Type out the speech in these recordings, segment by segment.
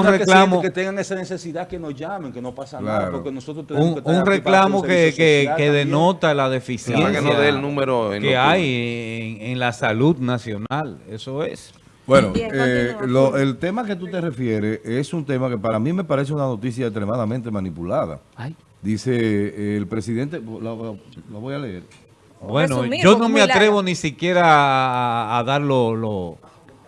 que, reclamo- que tengan esa necesidad que nos llamen, que no pasa nada, Claro. porque nosotros tenemos un, que estar un reclamo un que, que, que denota la deficiencia que no dé el número en que hay en, en la salud nacional. Eso es. Bueno, eh, lo- el tema que tú te refieres es un tema que para mí me parece una noticia extremadamente manipulada. Ay. Dice eh, el presidente, lo, lo- lo voy a leer. Bueno, Resumido, yo no me atrevo larga. ni siquiera a, a darlo, lo-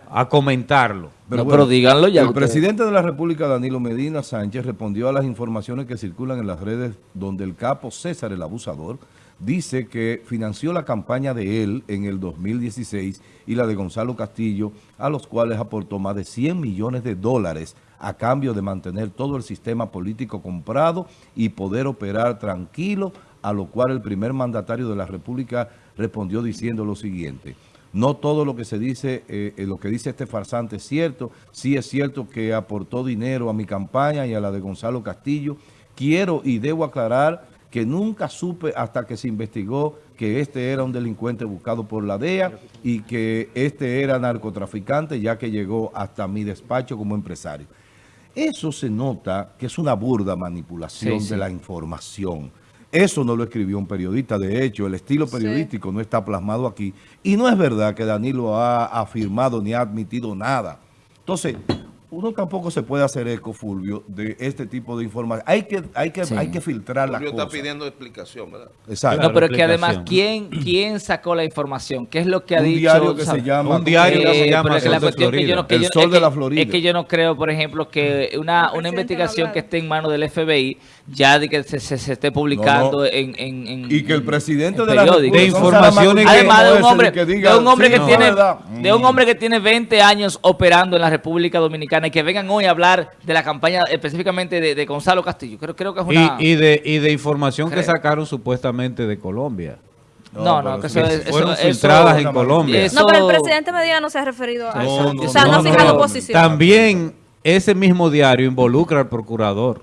a comentarlo. No, pero díganlo ya El ustedes. presidente de la República, Danilo Medina Sánchez, respondió a las informaciones que circulan en las redes donde el capo César, el abusador, dice que financió la campaña de él en el 2016 y la de Gonzalo Castillo, a los cuales aportó más de 100 millones de dólares a cambio de mantener todo el sistema político comprado y poder operar tranquilo, a lo cual el primer mandatario de la República respondió diciendo lo siguiente. No todo lo que se dice, eh, eh, lo que dice este farsante es cierto. Sí es cierto que aportó dinero a mi campaña y a la de Gonzalo Castillo. Quiero y debo aclarar que nunca supe hasta que se investigó que este era un delincuente buscado por la DEA y que este era narcotraficante ya que llegó hasta mi despacho como empresario. Eso se nota que es una burda manipulación Sí, sí. de la información. Eso no lo escribió un periodista. De hecho, el estilo periodístico no está plasmado aquí. Y no es verdad que Danilo ha afirmado ni ha admitido nada. Entonces, uno tampoco se puede hacer eco, Fulvio, de este tipo de información. Hay que, hay que, Sí. hay que filtrar Fulvio está cosas. pidiendo explicación, ¿verdad? Exacto. No, pero es que además. ¿quién, ¿quién sacó la información? ¿Qué es lo que ha un dicho? diario que se llama... Un diario que se Eh, llama que Sol la de cuestión que yo no- Florida. que El yo- Sol es de la Florida. Es que yo no creo, por ejemplo, que una, una presidente investigación que esté en manos del FBI ya de que se, se- se esté publicando No, no. En, en- en- Y que el en- presidente en de la. De informaciones Además de un hombre, que diga, de un hombre sí, que no, tiene, verdad. de un hombre que tiene 20 años operando en la República Dominicana y que vengan hoy a hablar de la campaña específicamente de, de Gonzalo Castillo. Creo, creo que es una... Y, y de, y de información que sacaron supuestamente de Colombia. no, no, pero que eso es... eso- fueron eso- filtradas eso- en Colombia. eso- No, pero el presidente Medina no se ha referido a No, eso. no, o sea, no, no, ha fijado no. posición. También ese mismo diario involucra al procurador.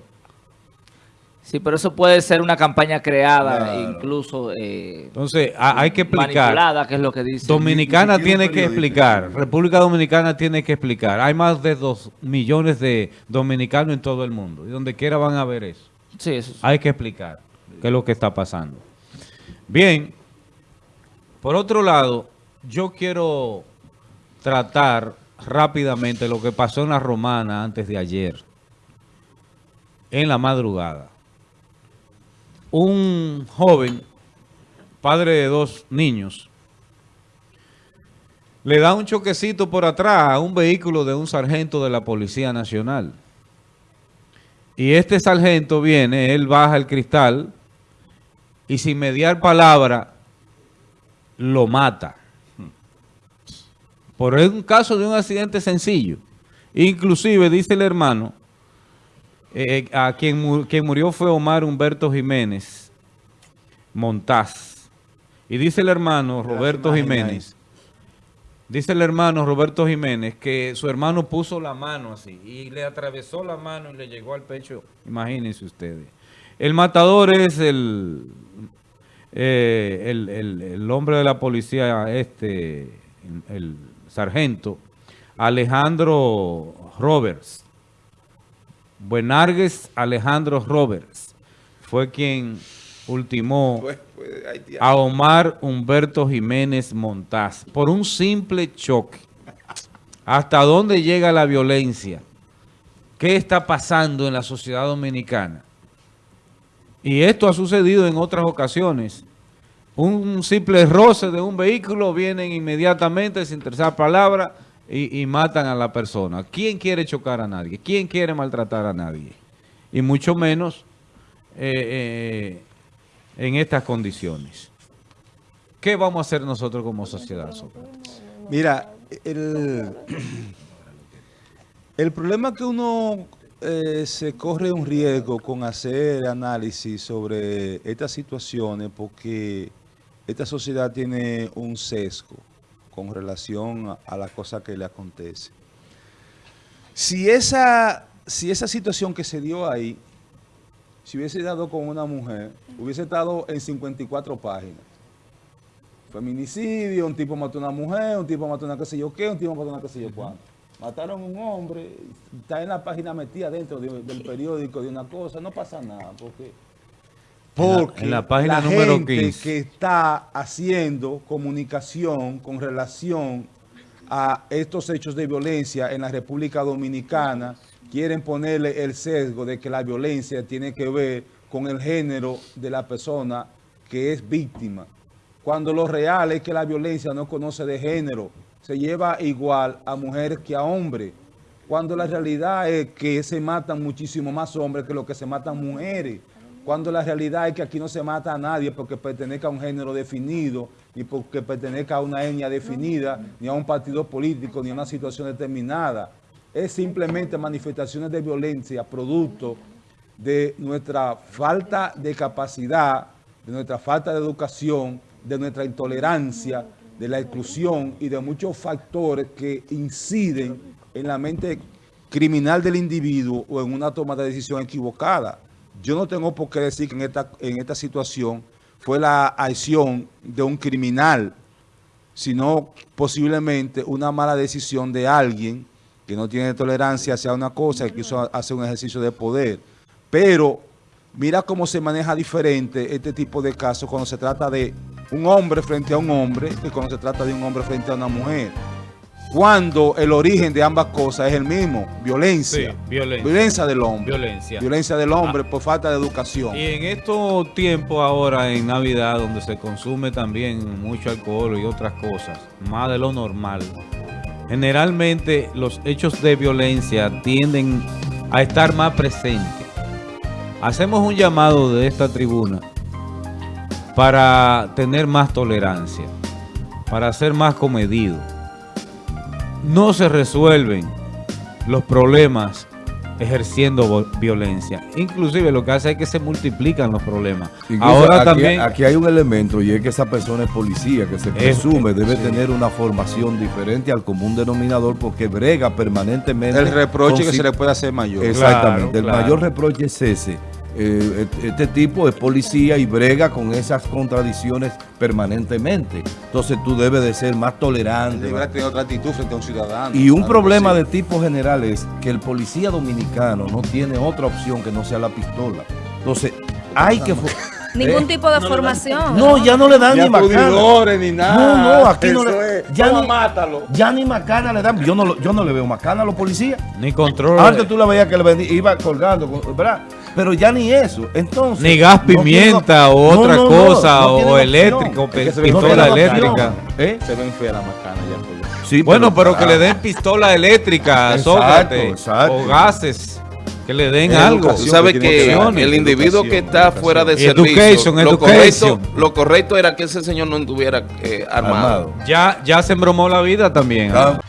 Sí, pero eso puede ser una campaña creada, Claro. incluso eh, Entonces, hay que explicar. manipulada, que es lo que dice. Dominicana tiene que explicar, República Dominicana tiene que explicar. Hay más de dos millones de dominicanos en todo el mundo. Y donde quiera van a ver eso. Sí, eso sí. Hay que explicar qué es lo que está pasando. Bien, por otro lado, yo quiero tratar rápidamente lo que pasó en la Romana antes de ayer, en la madrugada. Un joven, padre de dos niños, le da un choquecito por atrás a un vehículo de un sargento de la Policía Nacional. Y este sargento viene, él baja el cristal y sin mediar palabra lo mata. Por un caso de un accidente sencillo. Inclusive dice el hermano, eh, a quien, quien murió fue Omar Humberto Jiménez Montaz. Y dice el hermano Roberto. Jiménez, dice el hermano Roberto Jiménez que su hermano puso la mano así y le atravesó la mano y le llegó al pecho. Imagínense ustedes. El matador es el, eh, el, el- el hombre de la policía, este, el sargento, Alejandro Roberts. Buenargues Alejandro Roberts fue quien ultimó a Omar Humberto Jiménez Montaz por un simple choque. ¿Hasta dónde llega la violencia? ¿Qué está pasando en la sociedad dominicana? Y esto ha sucedido en otras ocasiones. Un simple roce de un vehículo, vienen inmediatamente sin tercera palabra y, y matan a la persona. ¿Quién quiere chocar a nadie? ¿Quién quiere maltratar a nadie? Y mucho menos eh, eh, en estas condiciones. ¿Qué vamos a hacer nosotros como sociedad? Mira, el, el problema que uno eh, se corre un riesgo con hacer análisis sobre estas situaciones porque esta sociedad tiene un sesgo con relación a, la cosa que le acontece. Si esa, si esa situación que se dio ahí, si hubiese dado con una mujer, hubiese estado en 54 páginas feminicidio, un tipo mató a una mujer, un tipo mató a una qué sé yo qué, un tipo mató a una qué sé yo cuánto. Mataron a un hombre, está en la página metida dentro de- del periódico de una cosa, no pasa nada, porque... En la- Porque en la página número gente 15. que está haciendo comunicación con relación a estos hechos de violencia en la República Dominicana quieren ponerle el sesgo de que la violencia tiene que ver con el género de la persona que es víctima. Cuando lo real es que la violencia no conoce de género, se lleva igual a mujeres que a hombres. Cuando la realidad es que se matan muchísimo más hombres que lo que se matan mujeres. Cuando la realidad es que aquí no se mata a nadie porque pertenezca a un género definido, ni porque pertenezca a una etnia definida, ni a un partido político, ni a una situación determinada. Es simplemente manifestaciones de violencia producto de nuestra falta de capacidad, de nuestra falta de educación, de nuestra intolerancia, de la exclusión y de muchos factores que inciden en la mente criminal del individuo o en una toma de decisión equivocada. Yo no tengo por qué decir que en esta, en esta situación fue la acción de un criminal, sino posiblemente una mala decisión de alguien que no tiene tolerancia hacia una cosa y quiso hacer un ejercicio de poder. Pero mira cómo se maneja diferente este tipo de casos cuando se trata de un hombre frente a un hombre que cuando se trata de un hombre frente a una mujer. Cuando el origen de ambas cosas es el mismo, violencia. Sí, violencia. Violencia del hombre. Violencia. Violencia del hombre por falta de educación. Y en estos tiempos ahora, en Navidad, donde se consume también mucho alcohol y otras cosas, más de lo normal, generalmente los hechos de violencia tienden a estar más presentes. Hacemos un llamado de esta tribuna para tener más tolerancia, para ser más comedido. No se resuelven los problemas ejerciendo violencia. Inclusive lo que hace es que se multiplican los problemas. Incluso Ahora aquí, también... aquí hay un elemento y es que esa persona es policía, que se Es- presume debe sí. tener una formación diferente al común denominador porque brega permanentemente. El reproche con que se le puede hacer mayor. Exactamente. Claro, el claro. mayor reproche es ese. Eh, et- este tipo es policía y brega con esas contradicciones permanentemente. Entonces tú debes de ser más tolerante. Debería tener otra actitud frente a un ciudadano. Y un problema de tipo general es que el policía dominicano no tiene otra opción que no sea la pistola. Entonces, hay que... Ningún ¿Eh? tipo de formación. No, ya no le dan Ni ni macana. ni nada. No, no, aquí no le... es. Ya Toma, ni, mátalo. ya ni macana le dan. Yo no, yo no le veo macana a los policías. Ni control, Antes tú la veías que le iba colgando, ¿verdad? Pero ya ni eso. Entonces... ni gas no tiene- pimienta o no, otra no, no, cosa no o, eléctrico, pistola eléctrica. ¿Eh? Se ven feas las macanas ya. Por Sí, Bueno, pero que le den pistola eléctrica, Exacto, Sócrates, exacto. o gases, que le den algo. Tú sabes que el individuo que está educación. fuera de Education, servicio, lo education. correcto, lo correcto era que ese señor no estuviera eh, armado. Armado. Ya, ya se embromó la vida también. Ah,